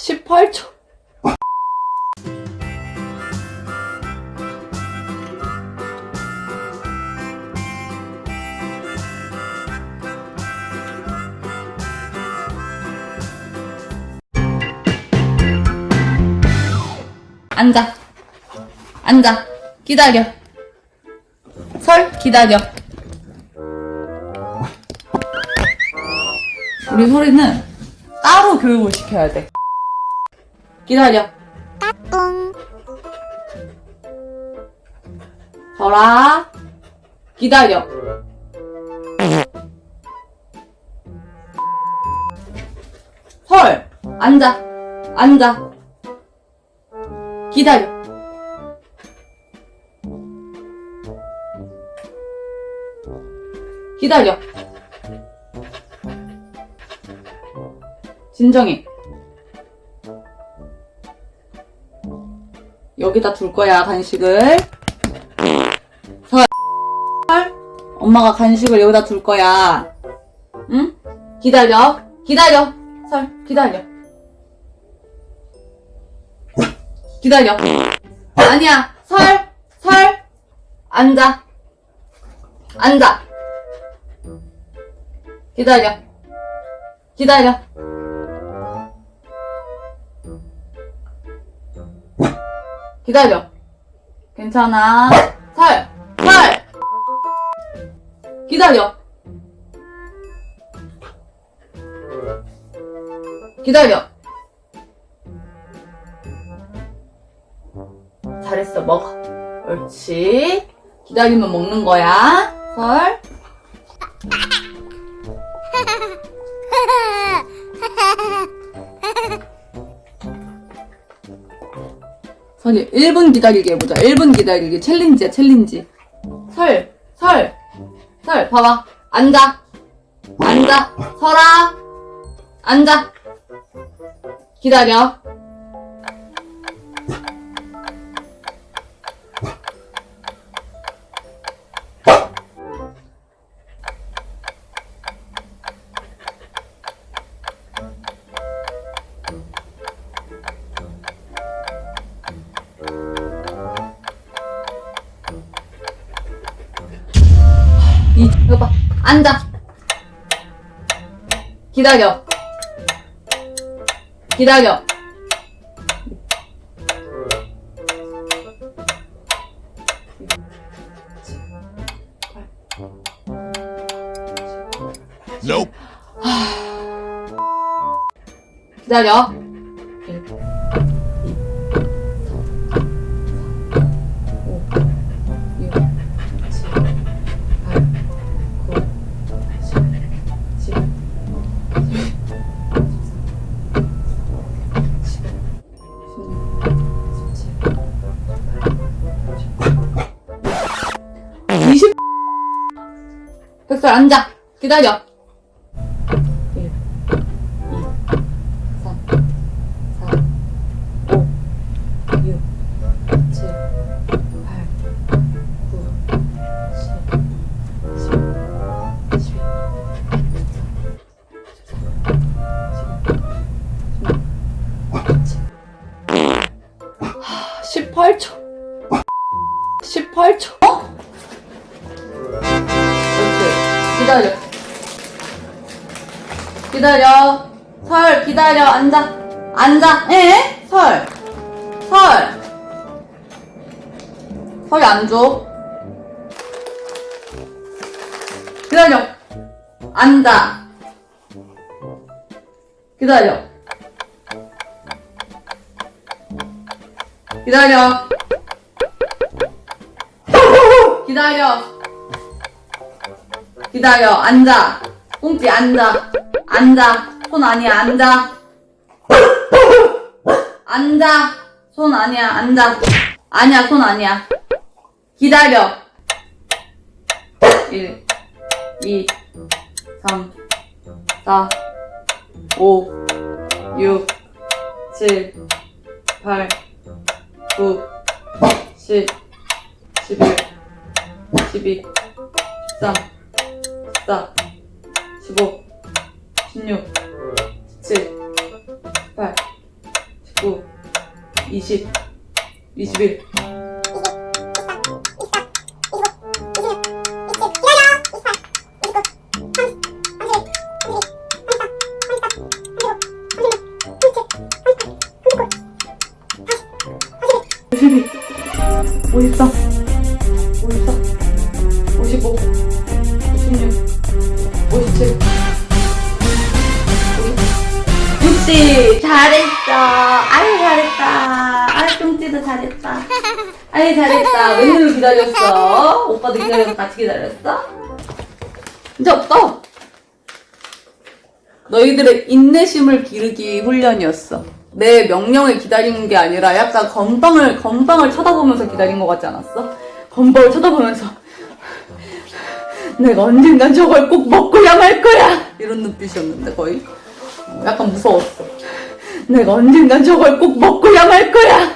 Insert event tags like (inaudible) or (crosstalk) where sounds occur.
18초. 앉아. 앉아. 기다려. 설, 기다려. 우리 소리는 따로 교육을 시켜야 돼. 기다려. 설아. 기다려. 설. 앉아. 앉아. 기다려. 기다려. 진정해. 여기다 둘 거야, 간식을. 설. 설. 엄마가 간식을 여기다 둘 거야. 응? 기다려. 기다려. 설, 기다려. 기다려. 아니야. 설, 설. 앉아. 앉아. 기다려. 기다려. 기다려. 괜찮아. 설, 설. 기다려. 기다려. 잘했어, 먹어. 옳지. 기다리면 먹는 거야. 설. (laughs) 설이 1분 기다리기 해보자. 1분 기다리기. 챌린지야, 챌린지. 설, 설, 설. 봐봐. 앉아. 앉아. 설아. 앉아. 기다려. 이, 이거 봐. 앉아. 기다려. 기다려. Nope. 기다려. 백설 앉아. 기다려 기다려 기다려 설 기다려 앉아 앉아 에? 설 설. 설이 안 줘. 기다려. 앉아. 기다려. 기다려. (laughs) 기다려. 기다려. 앉아. 꽁지 앉아. 앉아. 손 아니야. 앉아. 앉아. 손 아니야. 앉아. 아니야. 손 아니야. 기다려. 1, 2, 3, 4, 5, 6, 7, 8, 9, 10, 11, 12, 13, 14 15 16 17 18 19 20 21 53 육십. 잘했어. 아유 잘했다. 아유 뚱찌도 잘했다. 아유 잘했다. 웬일로 기다렸어? 오빠도 기다려서 같이 기다렸어? 이제 없어. 너희들의 인내심을 기르기 훈련이었어. 내 명령을 기다리는 게 아니라 약간 건방을 건방을 쳐다보면서 기다린 것 같지 않았어? 건방을 쳐다보면서 내가 언젠간 저걸 꼭 먹고야 말 거야 이런 눈빛이었는데 거의 어, 약간 무서웠어. 내가 언젠간 저걸 꼭 먹고야 말 거야.